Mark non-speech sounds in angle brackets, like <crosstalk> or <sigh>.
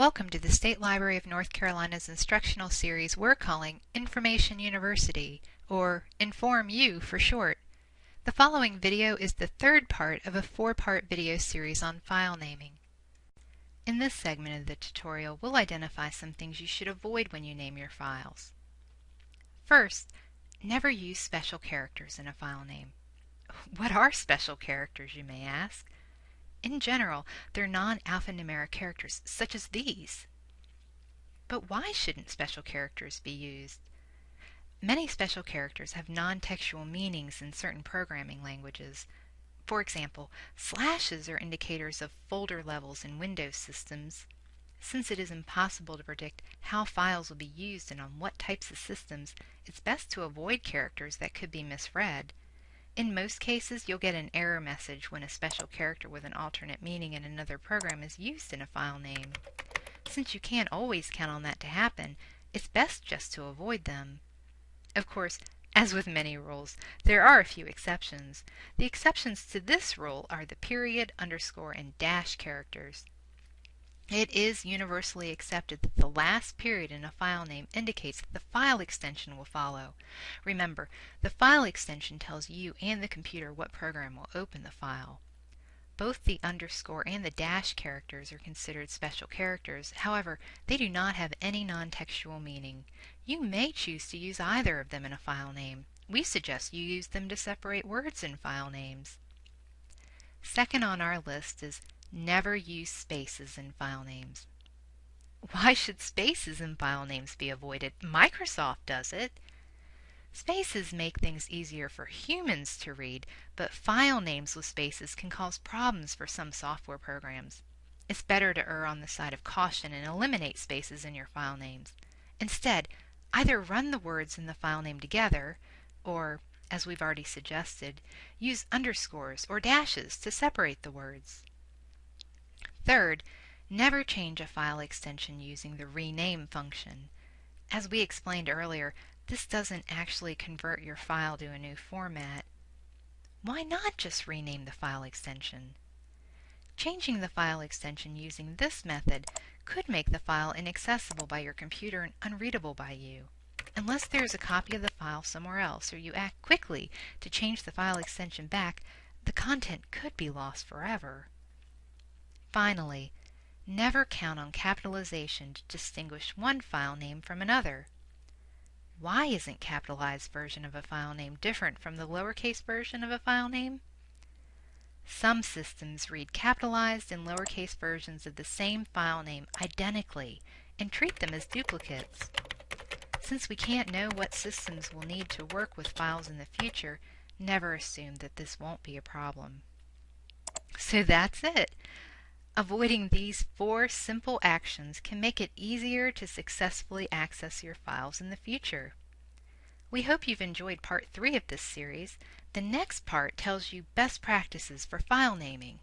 Welcome to the State Library of North Carolina's instructional series we're calling Information University, or Inform U for short. The following video is the third part of a four-part video series on file naming. In this segment of the tutorial, we'll identify some things you should avoid when you name your files. First, never use special characters in a file name. <laughs> What are special characters, you may ask? In general, they're non-alphanumeric characters, such as these. But why shouldn't special characters be used? Many special characters have non-textual meanings in certain programming languages. For example, slashes are indicators of folder levels in Windows systems. Since it is impossible to predict how files will be used and on what types of systems, it's best to avoid characters that could be misread. In most cases, you'll get an error message when a special character with an alternate meaning in another program is used in a file name. Since you can't always count on that to happen, it's best just to avoid them. Of course, as with many rules, there are a few exceptions. The exceptions to this rule are the period, underscore, and dash characters. It is universally accepted that the last period in a file name indicates that the file extension will follow. Remember, the file extension tells you and the computer what program will open the file. Both the underscore and the dash characters are considered special characters. However, they do not have any non-textual meaning. You may choose to use either of them in a file name. We suggest you use them to separate words in file names. Second on our list is Never use spaces in file names. Why should spaces in file names be avoided? Microsoft does it. Spaces make things easier for humans to read, but file names with spaces can cause problems for some software programs. It's better to err on the side of caution and eliminate spaces in your file names. Instead, either run the words in the file name together, or, as we've already suggested, use underscores or dashes to separate the words. Third, never change a file extension using the rename function. As we explained earlier, this doesn't actually convert your file to a new format. Why not just rename the file extension? Changing the file extension using this method could make the file inaccessible by your computer and unreadable by you. Unless there is a copy of the file somewhere else or you act quickly to change the file extension back, the content could be lost forever. Finally, never count on capitalization to distinguish one file name from another. Why isn't capitalized version of a file name different from the lowercase version of a file name? Some systems read capitalized and lowercase versions of the same file name identically and treat them as duplicates. Since we can't know what systems will need to work with files in the future, never assume that this won't be a problem. So that's it. Avoiding these four simple actions can make it easier to successfully access your files in the future. We hope you've enjoyed part three of this series. The next part tells you best practices for file naming.